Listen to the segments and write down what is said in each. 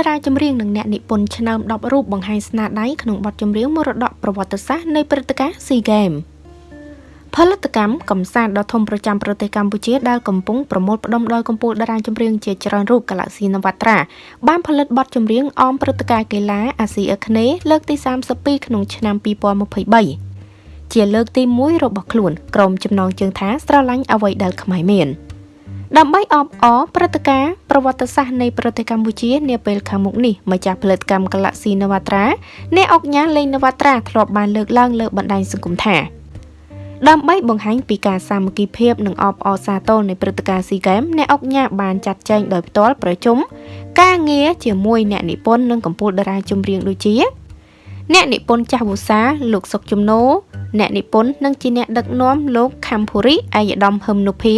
តារាចម្រៀងនិងអ្នកនិពន្ធឆ្នើម10រូបបង្ហាញស្នាដៃក្នុងបទចម្រៀងមរតកប្រវត្តិសាស្ត្រនៃព្រឹត្តិការណ៍ SEA Games ផលិតកម្មកំសាន្តដ៏ធំប្រចាំប្រទេសកម្ពុជាដែលកំពុងប្រមូលផ្ដុំដោយកម្ពុជាតារាចម្រៀងជាច្រើនរូប Galaxy Navatra បានផលិតបទចម្រៀងអមព្រឹត្តិការណ៍កីឡាអាស៊ីអាគ្នេយ៍លើកទី32ក្នុងឆ្នាំ2023ជាលើកទី1របស់ខ្លួនក្រុមចំណងជើងថាស្រឡាញ់អ្វីដែលខ្មែរមាន។ ដើម្បីអបអរព្រឹត្តិការណ៍ប្រវត្តិសាស្ត្រនៃប្រទេសកម្ពុជានាពេលខាងមុខនេះម្ចាស់ផលិតកម្ម Galaxy Navatra អ្នកអុកញ៉ាលេង Navatra ធ្លាប់បានលើកឡើងលើបណ្ដាញសង្គមថាដើម្បីបង្ហាញពីការសាមគ្គីភាពនិងអបអរសាទរនៃព្រឹត្តិការណ៍ SEA Games អ្នកអុកញ៉ាបានចាត់ចែងដោយផ្ទាល់ប្រជុំការងារជាមួយអ្នកនិពន្ធនិងកម្ពុជាតារាចម្រៀងដូចជាអ្នកនិពន្ធចាស់វូសាលោកសុកជំនោអ្នកនិពន្ធនិងជាអ្នកដឹកនាំលោកខំភូរីអាយដាមហឹមនុភា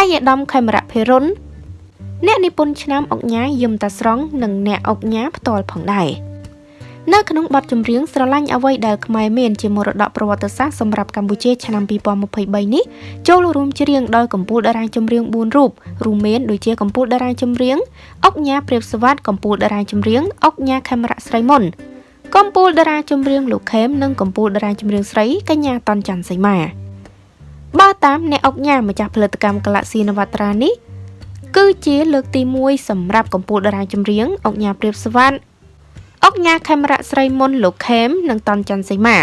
ឯកឧត្តមខេមរៈភិរុនអ្នកនិពន្ធឆ្នាំអុកញ៉ាយឹមតាស្រង់និងអ្នកអុកញ៉ាផ្ទាល់ផងដែរនៅក្នុងបទចម្រៀងស្រឡាញ់អ្វីដែលខ្មែរមានជាមរតកប្រវត្តិសាស្ត្រសម្រាប់កម្ពុជាឆ្នាំ2023នេះចូលរួមច្រៀងដោយកម្ពុជាតារាចម្រៀង4រូបរួមមានដូចជាកម្ពុជាតារាចម្រៀងអុកញ៉ាព្រាបសវត្តកម្ពុជាតារាចម្រៀងអុកញ៉ាខេមរៈស្រីមុនកម្ពុជាតារាចម្រៀងលោកខេមនិងកម្ពុជាតារាចម្រៀងស្រីកញ្ញាតនច័ន្ទសីមា បើតាមអ្នកអុកញ៉ាម្ចាស់ផលិតកម្ម Galaxy Navatra នេះគឺជាលើកទី1សម្រាប់កម្ពុជាតារាចម្រៀងអុកញ៉ាព្រាបសវត្តអុកញ៉ាខេមរៈស្រីមុនលោកខេមនិងតនច័ន្ទសីមា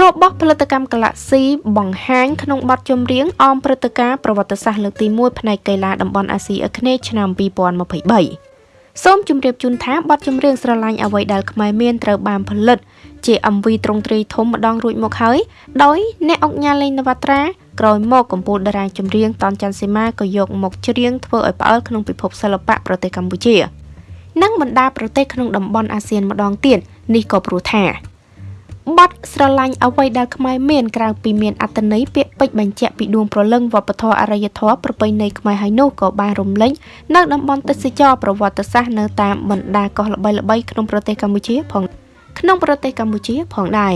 របស់ផលិតកម្ម Galaxy បង្ហាញក្នុងបទចម្រៀងអមព្រឹត្តិការណ៍ប្រវត្តិសាស្ត្រលើកទី1ផ្នែកកីឡាតំបន់អាស៊ីអាគ្នេយ៍ឆ្នាំ2023សូមជម្រាបជូនថាបទចម្រៀងស្រឡាញ់អ្វីដែលខ្មែរមានត្រូវបានផលិត ជា MV ទ្រង់ទ្រីធំម្ដងរួចមកហើយដោយអ្នកអុកញ៉ាលេងនវត្រាក្រោយមកកម្ពុជាតារាចម្រៀងតនច័ន្ទសីមាក៏យកមកច្រៀងធ្វើឲ្យផ្អើលក្នុងពិភពសិល្បៈប្រទេសកម្ពុជា និងបណ្ដាប្រទេសក្នុងតំបន់អាស៊ានម្ដងទៀតនេះក៏ព្រោះថាបទស្រឡាញ់អ្វីដែលខ្មែរមានក្រៅពីមានអត្តន័យពាក្យពេចន៍បញ្ជាក់ពីដួងព្រលឹងវប្បធម៌អរិយធម៌ប្រពៃណីខ្មែរហើយនោះក៏បានរំលេចនៅតំបន់ទេសចរប្រវត្តិសាស្ត្រនៅតាមបណ្ដាកោះល្បីៗក្នុងប្រទេសកម្ពុជាផង ក្នុងប្រទេសកម្ពុជាផងដែរ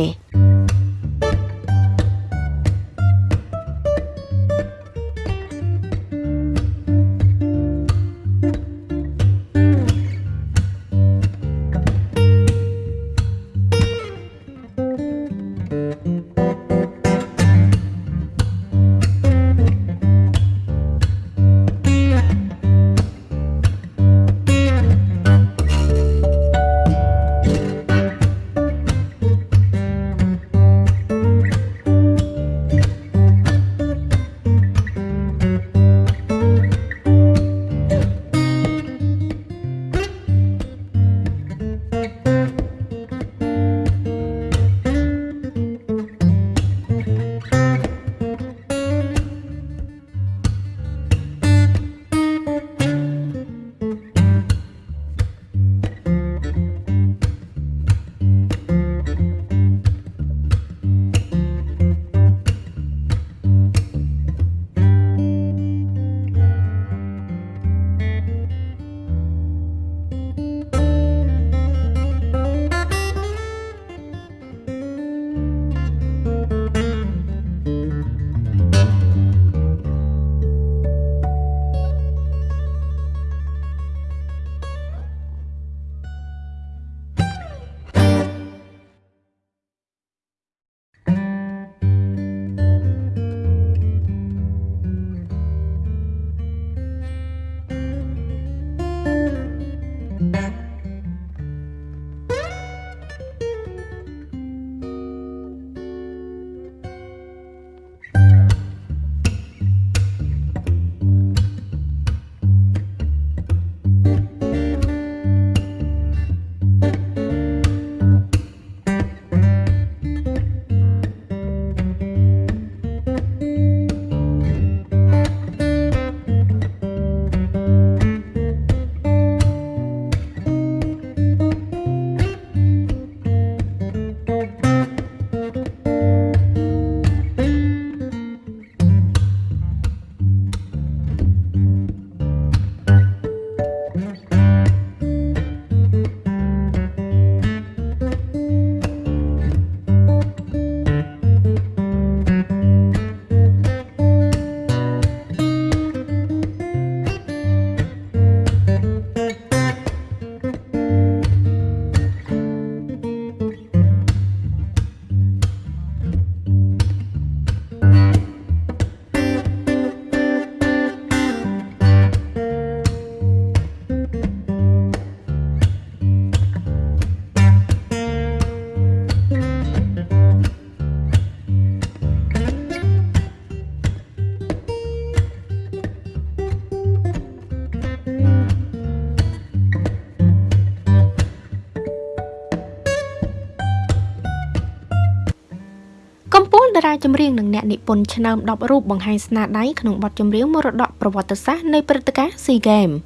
ចម្រៀងនិងអ្នកនិពន្ធឆ្នើម10រូបបង្ហាញស្នាដៃក្នុងបទចម្រៀងមរតកប្រវត្តិសាស្ត្រនៃព្រឹត្តិការណ៍ SEA Games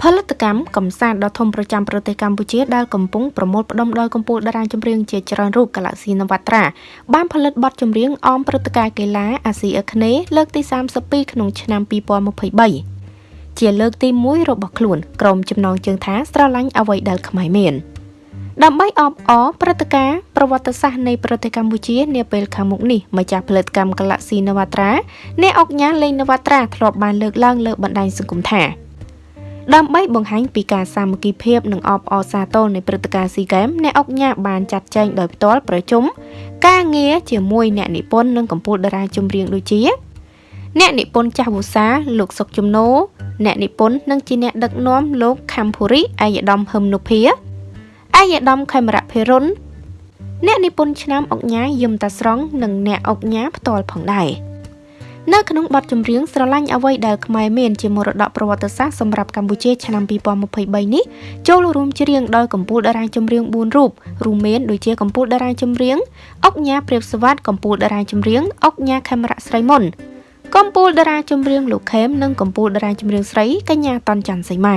ផលិតកម្មកំសាន្តដ៏ធំប្រចាំប្រទេសកម្ពុជាដែលកំពុងប្រមូលផ្ដុំដោយកម្ពុជាតារាចម្រៀងជាច្រើនរូប Galaxy Navatra បានផលិតបទចម្រៀងអមព្រឹត្តិការណ៍កីឡាអាស៊ីអាគ្នេយ៍លើកទី32ក្នុងឆ្នាំ2023ជាលើកទី1របស់ខ្លួនក្រុមចំណងជើងថាស្រឡាញ់អ្វីដែលខ្មែរមាន។ដើម្បីអបអរព្រឹត្តិការណ៍ ប្រវត្តិសាស្ត្រនៃប្រទេសកម្ពុជានាពេលខាងមុខនេះម្ចាស់ផលិតកម្ម Galaxy Navatra អ្នកអុកញ៉ាលេង Navatra ធ្លាប់បានលើកឡើងលើបណ្ដាញសង្គមថាដើម្បីបង្ហាញពីការសាមគ្គីភាពនិងអបអរសាទរនៃព្រឹត្តិការណ៍ SEA Games អ្នកអុកញ៉ាបានចាត់ចែងដោយផ្ទាល់ប្រជុំការងារជាមួយអ្នកនិពន្ធនិងកម្ពុជាតារាចម្រៀងដូចជាអ្នកនិពន្ធចាស់វូសាលោកសុកជំនោអ្នកនិពន្ធនិងជាអ្នកដឹកនាំលោកខំភូរីអាយដាមហឹមនុភាឯកឧត្តមខេមរៈភិរុន អ្នកនិពន្ធឆ្នាំអុកញ៉ាយឹមតាស្រង់និងអ្នកអុកញ៉ាផ្ទាល់ផងដែរនៅក្នុងបទចម្រៀងស្រឡាញ់អ្វីដែលខ្មែរមានជាមរតកប្រវត្តិសាស្ត្រសម្រាប់កម្ពុជាឆ្នាំ2023នេះចូលរួមច្រៀងដោយកម្ពុជាតារាចម្រៀង4រូបរួមមានដូចជាកម្ពុជាតារាចម្រៀងអុកញ៉ាព្រាបសវត្តកម្ពុជាតារាចម្រៀងអុកញ៉ាខេមរៈស្រីមុនកម្ពុជាតារាចម្រៀងលោកខេមនិងកម្ពុជាតារាចម្រៀងស្រីកញ្ញាតនច័ន្ទសីមា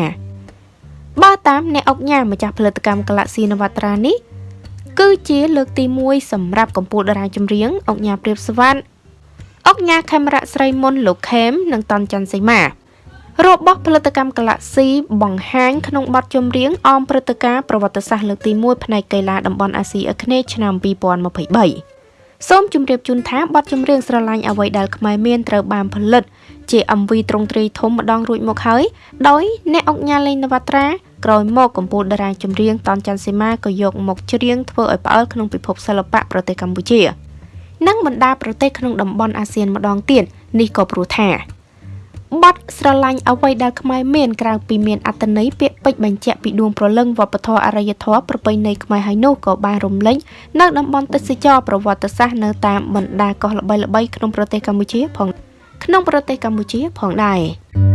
បើតាមអ្នកអុកញ៉ាម្ចាស់ផលិតកម្ម Galaxy Navatra នេះ គឺជាលើកទី1សម្រាប់កម្ពុជាតារាចម្រៀងអុកញ៉ាព្រាបសវណ្ណអុកញ៉ាខេមរៈស្រីមុនលោកខេមនិងតនច័ន្ទសីមារបស់ផលិតកម្ម Galaxy បង្ហាញក្នុងបទចម្រៀងអមព្រឹត្តិការណ៍ប្រវត្តិសាស្ត្រលើកទី1ផ្នែកកីឡាតំបន់អាស៊ីអាគ្នេយ៍ឆ្នាំ2023សូមជម្រាបជូនថាបទចម្រៀងស្រឡាញ់អ្វីដែលខ្មែរមានត្រូវបានផលិត ជា MV ទ្រង់ទ្រីធំម្ដងរួចមកហើយដោយអ្នកអុកញ៉ាលេងនវត្រា ក្រោយមកកម្ពុជាតារាចម្រៀងតនច័ន្ទសីមាក៏យកមកច្រៀងធ្វើឲ្យផ្អើលក្នុងពិភពសិល្បៈប្រទេសកម្ពុជា និងបណ្ដាប្រទេសក្នុងតំបន់អាស៊ានម្ដងទៀតនេះក៏ព្រោះថាបទស្រឡាញ់អ្វីដែលខ្មែរមានក្រៅពីមានអត្តន័យពាក្យពេចន៍បញ្ជាក់ពីដួងព្រលឹងវប្បធម៌អរិយធម៌ប្រពៃណីខ្មែរហើយនោះក៏បានរំលេចនៅតំបន់ទេសចរប្រវត្តិសាស្ត្រនៅតាមបណ្ដាកោះល្បីៗក្នុងប្រទេសកម្ពុជាផងក្នុងប្រទេសកម្ពុជាផងដែរ